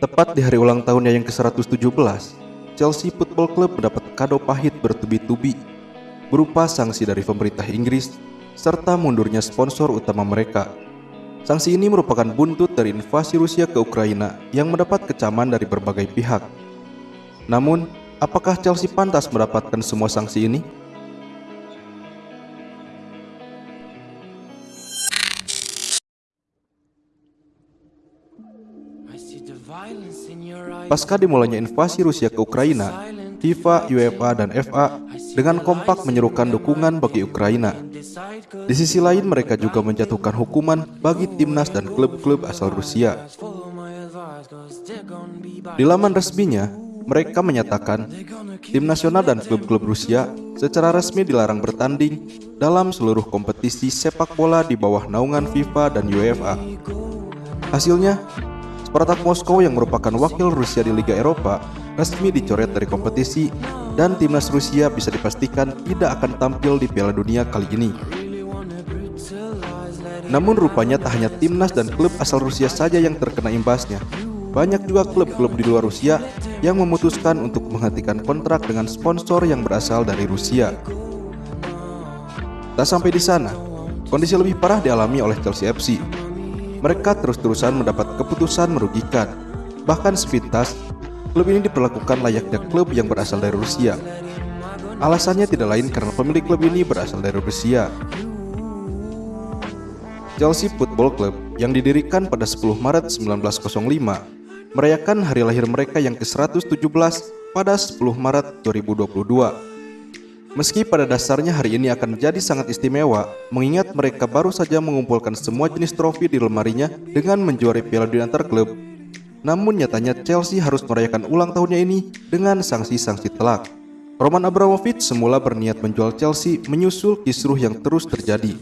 Tepat di hari ulang tahunnya yang ke-117, Chelsea Football Club mendapat kado pahit bertubi-tubi berupa sanksi dari pemerintah Inggris serta mundurnya sponsor utama mereka. Sanksi ini merupakan buntut dari invasi Rusia ke Ukraina yang mendapat kecaman dari berbagai pihak. Namun, apakah Chelsea pantas mendapatkan semua sanksi ini? Pasca dimulainya invasi Rusia ke Ukraina, FIFA, UEFA, dan FA dengan kompak menyerukan dukungan bagi Ukraina. Di sisi lain, mereka juga menjatuhkan hukuman bagi timnas dan klub-klub asal Rusia. Di laman resminya, mereka menyatakan tim nasional dan klub-klub Rusia secara resmi dilarang bertanding dalam seluruh kompetisi sepak bola di bawah naungan FIFA dan UEFA. Hasilnya, Spartak Moskow yang merupakan wakil Rusia di Liga Eropa resmi dicoret dari kompetisi dan timnas Rusia bisa dipastikan tidak akan tampil di Piala Dunia kali ini. Namun rupanya tak hanya timnas dan klub asal Rusia saja yang terkena imbasnya. Banyak juga klub-klub di luar Rusia yang memutuskan untuk menghentikan kontrak dengan sponsor yang berasal dari Rusia. Tak sampai di sana, kondisi lebih parah dialami oleh Chelsea FC mereka terus-terusan mendapat keputusan merugikan. Bahkan sepintas, klub ini diperlakukan layaknya klub yang berasal dari Rusia. Alasannya tidak lain karena pemilik klub ini berasal dari Rusia. Chelsea Football Club yang didirikan pada 10 Maret 1905 merayakan hari lahir mereka yang ke-117 pada 10 Maret 2022. Meski pada dasarnya hari ini akan menjadi sangat istimewa, mengingat mereka baru saja mengumpulkan semua jenis trofi di lemarinya dengan menjuari Piala Dunia antar. Namun nyatanya Chelsea harus merayakan ulang tahunnya ini dengan sanksi-sanksi telak. Roman Abramovich semula berniat menjual Chelsea menyusul kisruh yang terus terjadi.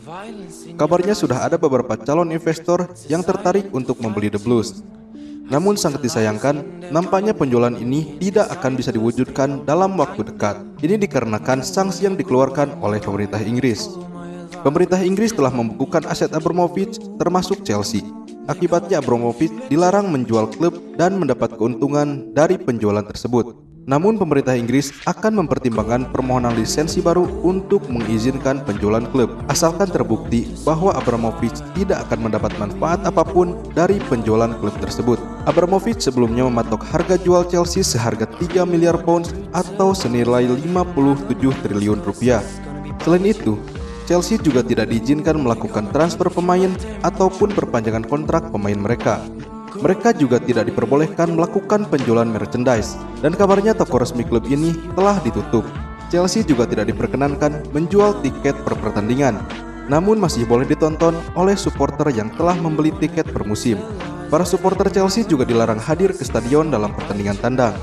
Kabarnya sudah ada beberapa calon investor yang tertarik untuk membeli The Blues. Namun sangat disayangkan, nampaknya penjualan ini tidak akan bisa diwujudkan dalam waktu dekat. Ini dikarenakan sanksi yang dikeluarkan oleh pemerintah Inggris. Pemerintah Inggris telah membukukan aset Abramovich termasuk Chelsea. Akibatnya Abramovich dilarang menjual klub dan mendapat keuntungan dari penjualan tersebut. Namun pemerintah Inggris akan mempertimbangkan permohonan lisensi baru untuk mengizinkan penjualan klub asalkan terbukti bahwa Abramovich tidak akan mendapat manfaat apa pun dari penjualan klub tersebut. Abramovich sebelumnya mematok harga jual Chelsea seharga 3 miliar pounds atau senilai 57 triliun rupiah. Selain itu, Chelsea juga tidak diizinkan melakukan transfer pemain ataupun perpanjangan kontrak pemain mereka. Mereka juga tidak diperbolehkan melakukan penjualan merchandise dan kabarnya toko resmi klub ini telah ditutup. Chelsea juga tidak diperkenankan menjual tiket per pertandingan, namun masih boleh ditonton oleh supporter yang telah membeli tiket per musim. Para supporter Chelsea juga dilarang hadir ke stadion dalam pertandingan tandang.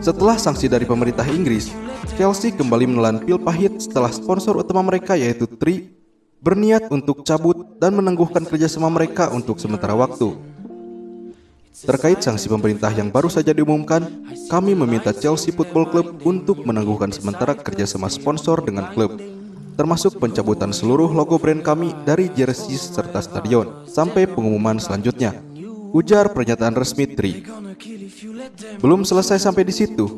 Setelah sanksi dari pemerintah Inggris, Chelsea kembali menelan pil pahit setelah sponsor utama mereka yaitu Tri berniat untuk cabut dan menangguhkan kerjasama mereka untuk sementara waktu. Terkait sanksi pemerintah yang baru saja diumumkan, kami meminta Chelsea Football Club untuk menangguhkan sementara kerjasama sponsor dengan klub, termasuk pencabutan seluruh logo brand kami dari jersey serta stadion, sampai pengumuman selanjutnya. Ujar pernyataan resmi Tri. Belum selesai sampai di situ.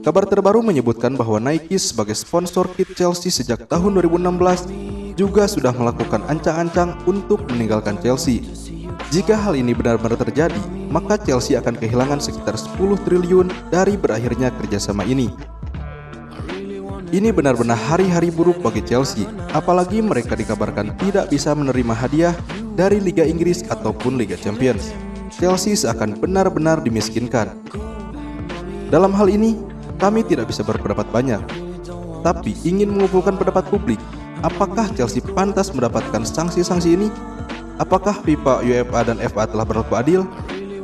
Kabar terbaru menyebutkan bahwa Nike sebagai sponsor kit Chelsea sejak tahun 2016 juga sudah melakukan ancang-ancang untuk meninggalkan Chelsea. Jika hal ini benar-benar terjadi, maka Chelsea akan kehilangan sekitar 10 triliun dari berakhirnya kerjasama ini. Ini benar-benar hari-hari buruk bagi Chelsea, apalagi mereka dikabarkan tidak bisa menerima hadiah dari Liga Inggris ataupun Liga Champions. Chelsea seakan benar-benar dimiskinkan. Dalam hal ini, kami tidak bisa berpendapat banyak, tapi ingin mengumpulkan pendapat publik. Apakah Chelsea pantas mendapatkan sanksi-sanksi ini? Apakah FIFA, UEFA, dan FA telah berlaku adil?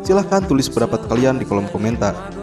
Silahkan tulis pendapat kalian di kolom komentar.